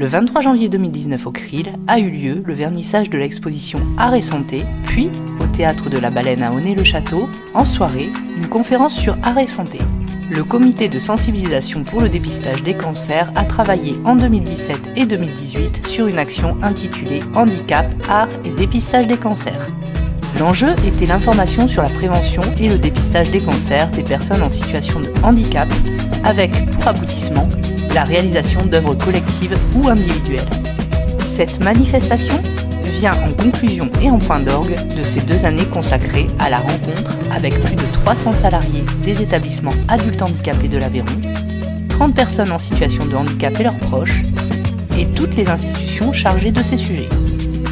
Le 23 janvier 2019 au Krill a eu lieu le vernissage de l'exposition Art et Santé, puis au Théâtre de la Baleine à Honnay-le-Château, en soirée, une conférence sur Art et Santé. Le comité de sensibilisation pour le dépistage des cancers a travaillé en 2017 et 2018 sur une action intitulée Handicap, art et dépistage des cancers. L'enjeu était l'information sur la prévention et le dépistage des cancers des personnes en situation de handicap, avec pour aboutissement la réalisation d'œuvres collectives ou individuelles. Cette manifestation vient en conclusion et en point d'orgue de ces deux années consacrées à la rencontre avec plus de 300 salariés des établissements adultes handicapés de l'Aveyron, 30 personnes en situation de handicap et leurs proches, et toutes les institutions chargées de ces sujets.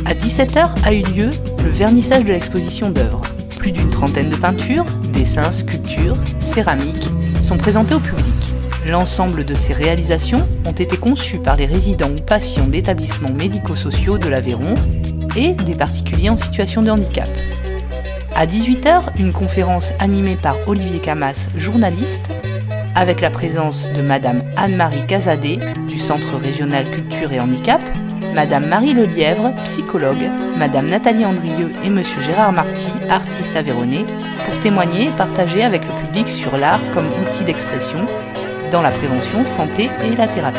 À 17h a eu lieu le vernissage de l'exposition d'œuvres. Plus d'une trentaine de peintures, dessins, sculptures, céramiques sont présentées au public. L'ensemble de ces réalisations ont été conçues par les résidents ou patients d'établissements médico-sociaux de l'Aveyron et des particuliers en situation de handicap. À 18h, une conférence animée par Olivier Camas, journaliste, avec la présence de Madame Anne-Marie Casadé du Centre régional culture et handicap, Madame Marie Lelièvre, psychologue, Madame Nathalie Andrieux et Monsieur Gérard Marty, artiste aveyronnais, pour témoigner et partager avec le public sur l'art comme outil d'expression dans la prévention, santé et la thérapie.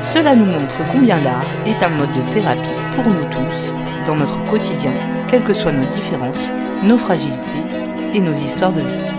Cela nous montre combien l'art est un mode de thérapie pour nous tous, dans notre quotidien, quelles que soient nos différences, nos fragilités et nos histoires de vie.